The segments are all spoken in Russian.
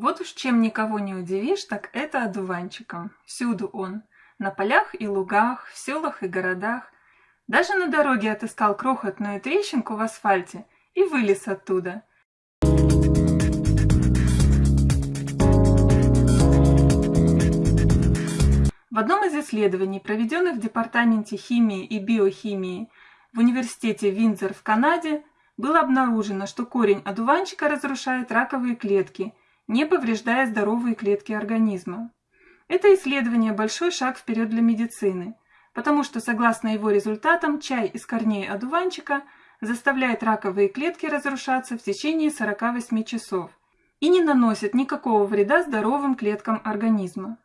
Вот уж чем никого не удивишь, так это одуванчиком. Всюду он. На полях и лугах, в селах и городах. Даже на дороге отыскал крохотную трещинку в асфальте и вылез оттуда. В одном из исследований, проведенных в Департаменте химии и биохимии в университете Виндзор в Канаде, было обнаружено, что корень одуванчика разрушает раковые клетки, не повреждая здоровые клетки организма. Это исследование – большой шаг вперед для медицины, потому что, согласно его результатам, чай из корней одуванчика заставляет раковые клетки разрушаться в течение 48 часов и не наносит никакого вреда здоровым клеткам организма.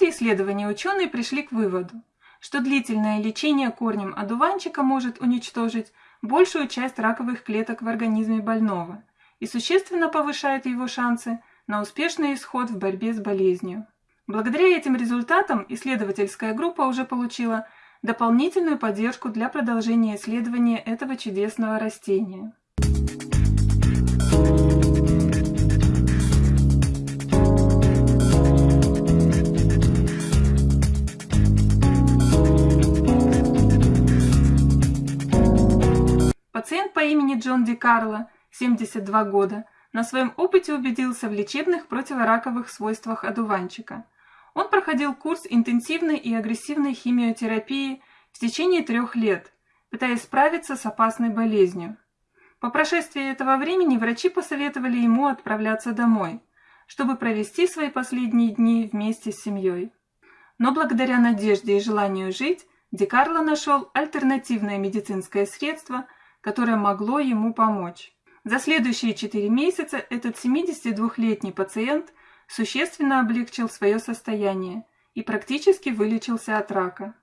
результате исследования ученые пришли к выводу, что длительное лечение корнем одуванчика может уничтожить большую часть раковых клеток в организме больного и существенно повышает его шансы на успешный исход в борьбе с болезнью. Благодаря этим результатам исследовательская группа уже получила дополнительную поддержку для продолжения исследования этого чудесного растения. Пациент по имени Джон Ди Карло, 72 года, на своем опыте убедился в лечебных противораковых свойствах одуванчика. Он проходил курс интенсивной и агрессивной химиотерапии в течение трех лет, пытаясь справиться с опасной болезнью. По прошествии этого времени врачи посоветовали ему отправляться домой, чтобы провести свои последние дни вместе с семьей. Но благодаря надежде и желанию жить, Ди Карло нашел альтернативное медицинское средство – которое могло ему помочь. За следующие 4 месяца этот 72-летний пациент существенно облегчил свое состояние и практически вылечился от рака.